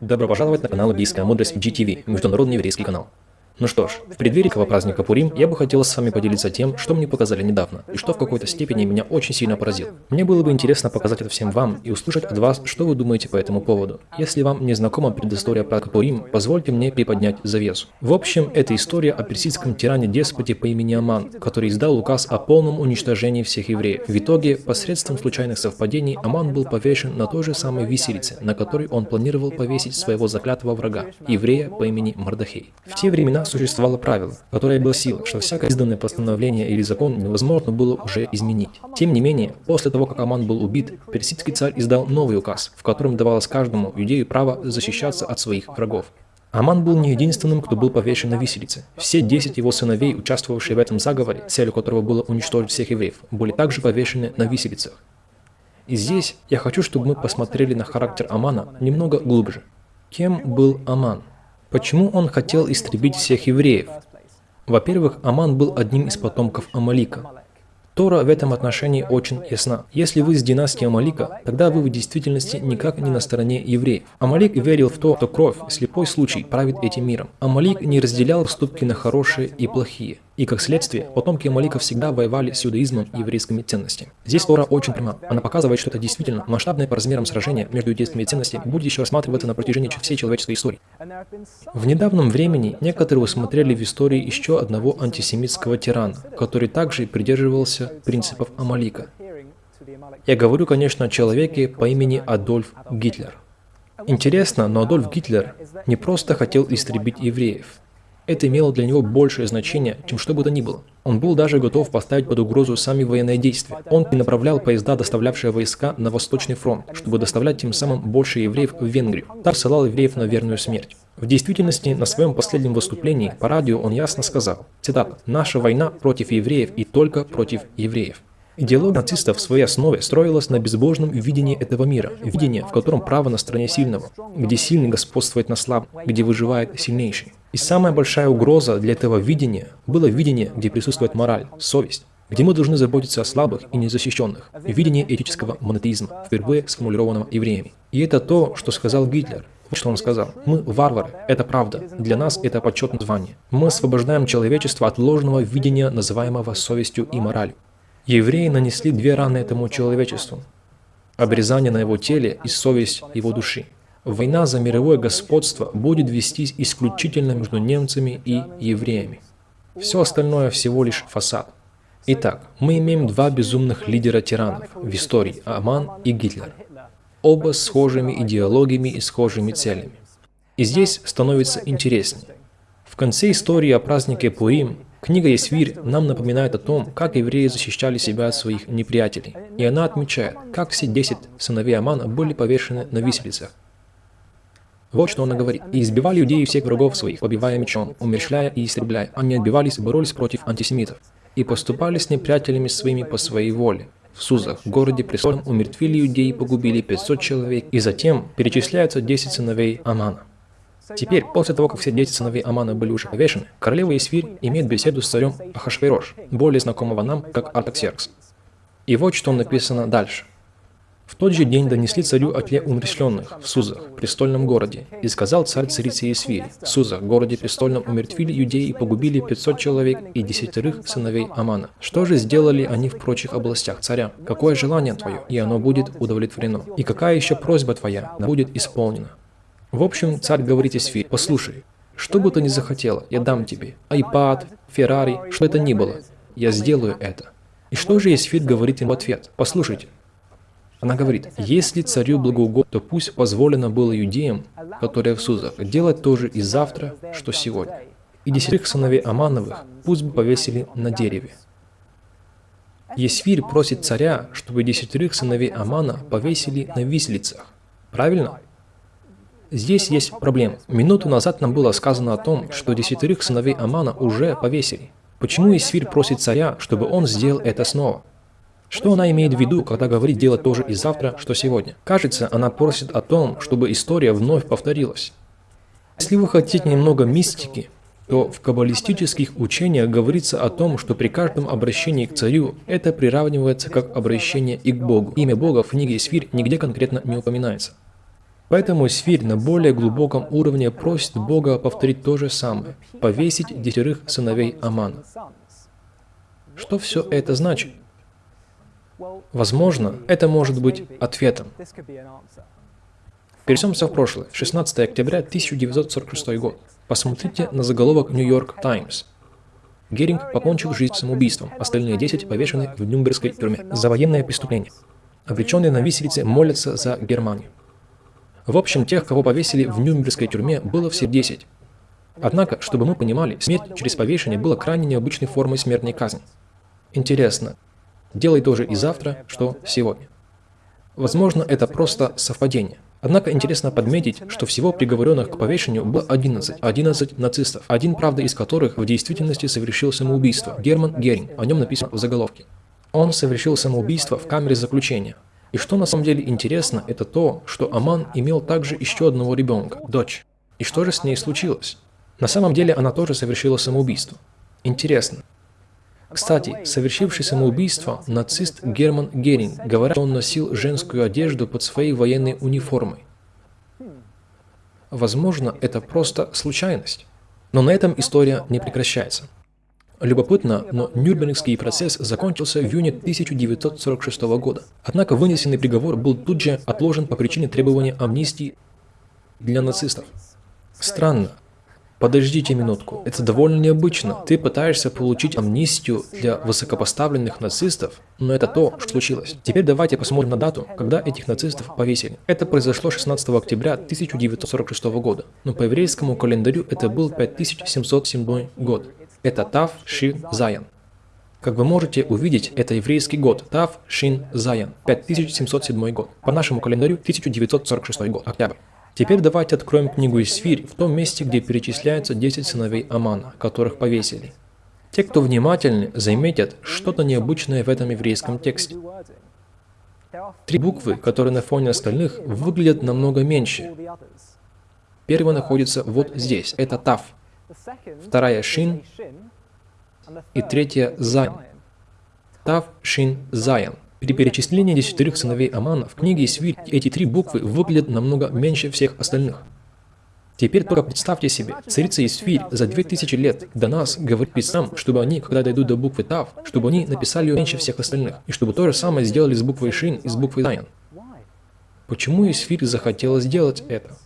Добро пожаловать на канал Библейская мудрость GTV, международный еврейский канал. Ну что ж, в преддверии этого праздника Пурим я бы хотел с вами поделиться тем, что мне показали недавно, и что в какой-то степени меня очень сильно поразило. Мне было бы интересно показать это всем вам и услышать от вас, что вы думаете по этому поводу. Если вам не знакома предыстория праздника Пурим, позвольте мне приподнять завесу. В общем, это история о персидском тиране-деспоте по имени Аман, который издал указ о полном уничтожении всех евреев. В итоге, посредством случайных совпадений, Аман был повешен на той же самой виселице, на которой он планировал повесить своего заклятого врага, еврея по имени Мардахей. В те времена существовало правило, которое гласило, что всякое изданное постановление или закон невозможно было уже изменить. Тем не менее, после того, как Аман был убит, персидский царь издал новый указ, в котором давалось каждому иудею право защищаться от своих врагов. Аман был не единственным, кто был повешен на виселице. Все десять его сыновей, участвовавшие в этом заговоре, целью которого было уничтожить всех евреев, были также повешены на виселицах. И здесь я хочу, чтобы мы посмотрели на характер Амана немного глубже. Кем был Аман? Почему он хотел истребить всех евреев? Во-первых, Аман был одним из потомков Амалика. Тора в этом отношении очень ясна. Если вы с династии Амалика, тогда вы в действительности никак не на стороне евреев. Амалик верил в то, что кровь, слепой случай, правит этим миром. Амалик не разделял поступки на хорошие и плохие. И как следствие, потомки Амалика всегда воевали с иудаизмом и еврейскими ценностями. Здесь Тора очень пряма. Она показывает, что это действительно масштабное по размерам сражение между иудейскими ценностями будет еще рассматриваться на протяжении всей человеческой истории. В недавнем времени некоторые усмотрели в истории еще одного антисемитского тирана, который также придерживался принципов Амалика. Я говорю, конечно, о человеке по имени Адольф Гитлер. Интересно, но Адольф Гитлер не просто хотел истребить евреев. Это имело для него большее значение, чем что бы то ни было. Он был даже готов поставить под угрозу сами военные действия. Он перенаправлял поезда, доставлявшие войска на Восточный фронт, чтобы доставлять тем самым больше евреев в Венгрию. Так ссылал евреев на верную смерть. В действительности, на своем последнем выступлении по радио он ясно сказал, цитата, «Наша война против евреев и только против евреев». Идеология нацистов в своей основе строилась на безбожном видении этого мира, видении, в котором право на стороне сильного, где сильный господствует на слабом, где выживает сильнейший. И самая большая угроза для этого видения было видение, где присутствует мораль, совесть, где мы должны заботиться о слабых и незащищенных, видение этического монотеизма, впервые сформулированного евреями. И это то, что сказал Гитлер, вот что он сказал. Мы варвары, это правда. Для нас это почетное звание. Мы освобождаем человечество от ложного видения, называемого совестью и моралью. Евреи нанесли две раны этому человечеству. Обрезание на его теле и совесть его души. Война за мировое господство будет вестись исключительно между немцами и евреями. Все остальное всего лишь фасад. Итак, мы имеем два безумных лидера-тиранов в истории – Аман и Гитлер. Оба с схожими идеологиями и схожими целями. И здесь становится интереснее. В конце истории о празднике Пурим Книга Исвирь нам напоминает о том, как евреи защищали себя от своих неприятелей. И она отмечает, как все десять сыновей Амана были повешены на виселицах. Вот что она говорит. «И избивали иудеи всех врагов своих, побивая мечом, умерщвляя и истребляя. Они отбивались и боролись против антисемитов. И поступали с неприятелями своими по своей воле. В Сузах, городе престольном, умертвили иудеи и погубили 500 человек. И затем перечисляются 10 сыновей Амана. Теперь, после того, как все дети сыновей Амана были уже повешены, королева Исвирь имеет беседу с царем Ахашвейрош, более знакомого нам как Артаксеркс. И вот что написано дальше. В тот же день донесли царю о тле умерщвленных в Сузах, престольном городе, и сказал царь царице Исвири, в Сузах, городе престольном умертвили юдеи и погубили 500 человек и десятерых сыновей Амана. Что же сделали они в прочих областях царя? Какое желание твое, и оно будет удовлетворено? И какая еще просьба твоя будет исполнена? В общем, царь говорит Исфи, послушай, что бы ты ни захотела, я дам тебе. Айпад, Феррари, что это ни было. Я сделаю это. И что же Исфит говорит им в ответ? Послушайте. Она говорит, если царю благоугодно, то пусть позволено было иудеям, которые в Сузах, делать то же и завтра, что сегодня. И десятерых сыновей Амановых пусть бы повесили на дереве. Есфирь просит царя, чтобы десятерых сыновей Амана повесили на виселицах. Правильно? Здесь есть проблема. Минуту назад нам было сказано о том, что десятерых сыновей Амана уже повесили. Почему Исфирь просит царя, чтобы он сделал это снова? Что она имеет в виду, когда говорит делать то же и завтра, что сегодня? Кажется, она просит о том, чтобы история вновь повторилась. Если вы хотите немного мистики, то в каббалистических учениях говорится о том, что при каждом обращении к царю это приравнивается как обращение и к Богу. Имя Бога в книге Исфирь нигде конкретно не упоминается. Поэтому Сфирь на более глубоком уровне просит Бога повторить то же самое, повесить десятерых сыновей Амана. Что все это значит? Возможно, это может быть ответом. Перейдемся в прошлое. 16 октября 1946 год. Посмотрите на заголовок New York Times. Геринг покончил жизнь самоубийством, остальные 10 повешены в Нюрнбергской тюрьме за военное преступление. Обреченные на виселице молятся за Германию. В общем, тех, кого повесили в Нюрнбергской тюрьме, было все 10. Однако, чтобы мы понимали, смерть через повешение была крайне необычной формой смертной казни. Интересно, делай тоже и завтра, что сегодня. Возможно, это просто совпадение. Однако интересно подметить, что всего приговоренных к повешению было 11, 11 нацистов, один, правда, из которых в действительности совершил самоубийство, Герман Геринг, о нем написано в заголовке. Он совершил самоубийство в камере заключения. И что на самом деле интересно, это то, что Аман имел также еще одного ребенка, дочь. И что же с ней случилось? На самом деле она тоже совершила самоубийство. Интересно. Кстати, совершивший самоубийство нацист Герман Геринг говорят, что он носил женскую одежду под своей военной униформой. Возможно, это просто случайность. Но на этом история не прекращается. Любопытно, но Нюрнбергский процесс закончился в июне 1946 года. Однако вынесенный приговор был тут же отложен по причине требования амнистии для нацистов. Странно, Подождите минутку, это довольно необычно. Ты пытаешься получить амнистию для высокопоставленных нацистов, но это то, что случилось. Теперь давайте посмотрим на дату, когда этих нацистов повесили. Это произошло 16 октября 1946 года, но по еврейскому календарю это был 5707 год. Это Тав Ши Заян. Как вы можете увидеть, это еврейский год, Тав Шин Заян, 5707 год. По нашему календарю 1946 год, октябрь. Теперь давайте откроем книгу Исфирь в том месте, где перечисляются 10 сыновей Амана, которых повесили. Те, кто внимательны, заметят что-то необычное в этом еврейском тексте. Три буквы, которые на фоне остальных, выглядят намного меньше. Первая находится вот здесь, это Тав. Вторая Шин и третья Зайн. Тав, Шин, Заян. При перечислении десятерых сыновей Амана в книге Свит эти три буквы выглядят намного меньше всех остальных. Теперь только представьте себе, царица Исфирь за 2000 лет до нас говорит писцам, чтобы они, когда дойдут до буквы Тав, чтобы они написали ее меньше всех остальных, и чтобы то же самое сделали с буквой Шин и с буквой Заян. Почему Исфирь захотела сделать это?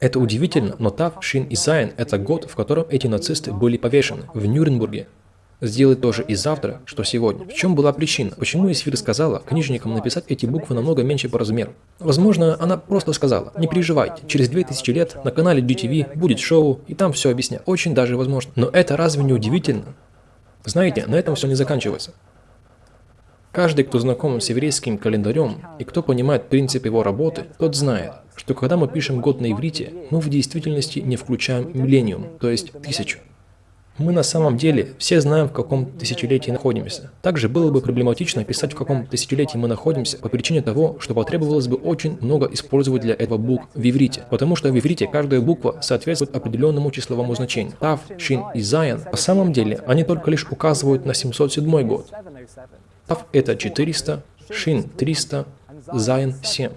Это удивительно, но Тав, Шин и Зайн – это год, в котором эти нацисты были повешены, в Нюрнбурге, сделать то же и завтра, что сегодня. В чем была причина? Почему Исфир сказала книжникам написать эти буквы намного меньше по размеру? Возможно, она просто сказала, не переживайте, через 2000 лет на канале GTV будет шоу, и там все объяснят. Очень даже возможно. Но это разве не удивительно? Знаете, на этом все не заканчивается. Каждый, кто знаком с еврейским календарем и кто понимает принцип его работы, тот знает, что когда мы пишем год на иврите, мы в действительности не включаем миллениум, то есть тысячу. Мы на самом деле все знаем, в каком тысячелетии находимся. Также было бы проблематично писать, в каком тысячелетии мы находимся, по причине того, что потребовалось бы очень много использовать для этого букв в иврите. Потому что в иврите каждая буква соответствует определенному числовому значению. Тав, Шин и Заян, на самом деле, они только лишь указывают на 707 год. Тав это 400, Шин 300, Заян 7.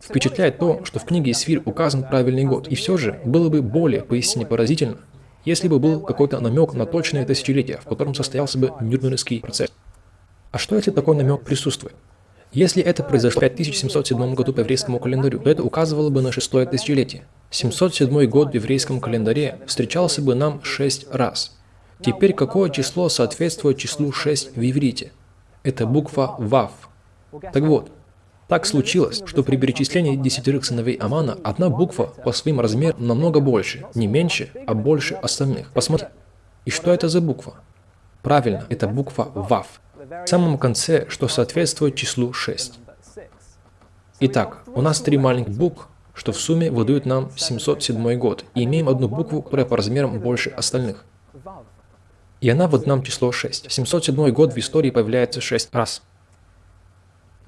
Впечатляет то, что в книге Исфир указан правильный год, и все же было бы более поистине поразительно, если бы был какой-то намек на точное тысячелетие, в котором состоялся бы Нюрнбергский процесс. А что если такой намек присутствует? Если это произошло в 5707 году по еврейскому календарю, то это указывало бы на шестое тысячелетие. 707 год в еврейском календаре встречался бы нам шесть раз. Теперь какое число соответствует числу 6 в иврите? Это буква Вав. Так вот, так случилось, что при перечислении десятерых сыновей Амана одна буква по своим размерам намного больше, не меньше, а больше остальных. Посмотрите. И что это за буква? Правильно, это буква ВАВ. В самом конце, что соответствует числу 6. Итак, у нас три маленьких букв, что в сумме выдают нам 707 год, и имеем одну букву, которая по размерам больше остальных. И она выдает нам число 6. 707 год в истории появляется 6 раз.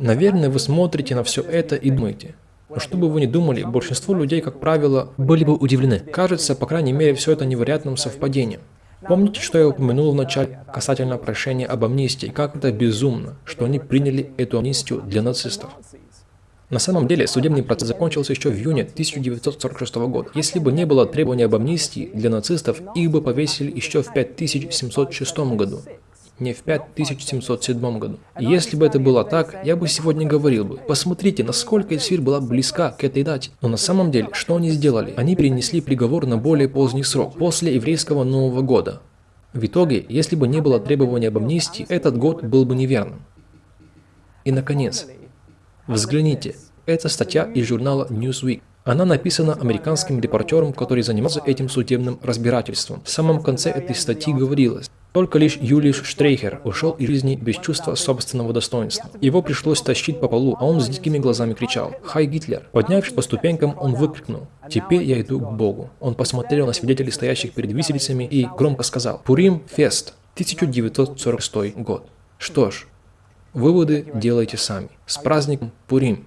Наверное, вы смотрите на все это и думаете. Но что бы вы ни думали, большинство людей, как правило, были бы удивлены. Кажется, по крайней мере, все это невероятным совпадением. Помните, что я упомянул в начале касательно прошения об амнистии, как это безумно, что они приняли эту амнистию для нацистов. На самом деле, судебный процесс закончился еще в июне 1946 года. Если бы не было требования об амнистии для нацистов, их бы повесили еще в 5706 году не в 5707 году. Если бы это было так, я бы сегодня говорил бы, посмотрите, насколько Эльсфир была близка к этой дате. Но на самом деле, что они сделали? Они перенесли приговор на более поздний срок, после еврейского Нового года. В итоге, если бы не было требования об амнистии, этот год был бы неверным. И наконец, взгляните, это статья из журнала Newsweek. Она написана американским репортером, который занимался этим судебным разбирательством. В самом конце этой статьи говорилось, только лишь Юлиш Штрейхер ушел из жизни без чувства собственного достоинства. Его пришлось тащить по полу, а он с дикими глазами кричал «Хай Гитлер!». Поднявшись по ступенькам, он выкрикнул «Теперь я иду к Богу». Он посмотрел на свидетелей, стоящих перед виселицами, и громко сказал «Пурим Фест, 1946 год». Что ж, выводы делайте сами. С праздником Пурим!